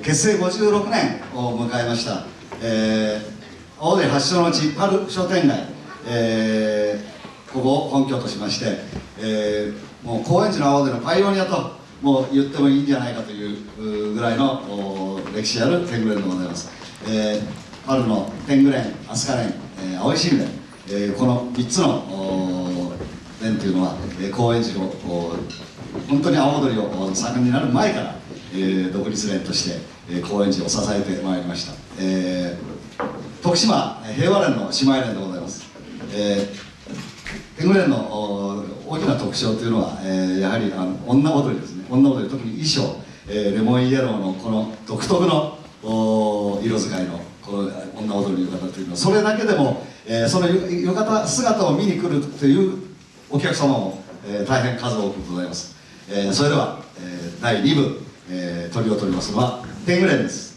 結成56年を迎えました、えー、青森発祥の地パル商店街、えー、ここを本拠としまして、えー、もう高円寺の青森のパイオニアともう言ってもいいんじゃないかというぐらいの歴史ある天狗連でございます、えー、春の天狗連飛鳥連、えー、青い新連、えー、この3つの連というのは、えー、高円寺の本当に青踊りを盛んになる前から、えー、独立連として、えー、高円寺を支えてまいりました、えー、徳島平和連の姉妹連でございます、えー、天狗連の大きな特徴というのは、えー、やはりあの女踊りですね。女踊り特に衣装、えー、レモンイエローのこの独特のお色使いのこの女踊りの浴衣というのはそれだけでも、えー、その浴衣姿を見に来るというお客様も、えー、大変数多くございます、えー、それでは、えー、第2部、えー、鳥を取りますのはペングレンです。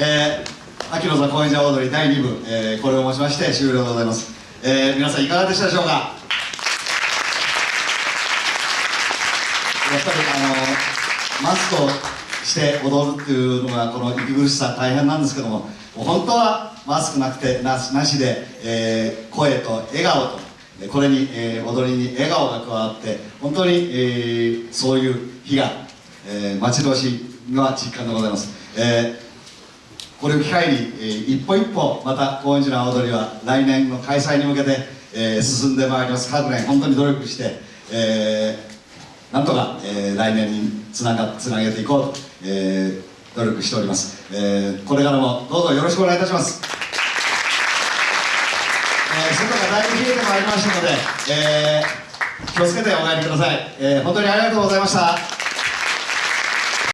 えー、秋の座高円寺踊り第2部、えー、これをもちまして終了でございます。えー、皆さんいかがでしたでしょうか？やっぱりあのマスクをして踊るっていうのがこの息苦しさ大変なんですけども本当はマスクなくてななしで、えー、声と笑顔とこれに、えー、踊りに笑顔が加わって本当に、えー、そういう日が、えー、待ち遠しいのは実感でございます、えー、これを機会に、えー、一歩一歩また高円寺の踊りは来年の開催に向けて、えー、進んでまいります。各年本当に努力して、えー、なんとか、えー、来年につながつなげていこうと、えー、努力しております、えー、これからもどうぞよろしくお願いいたします。えー、外がだいぶ冷えてまいりましたので、えー、気をつけてお帰りください、えー、本当にありがとうございました。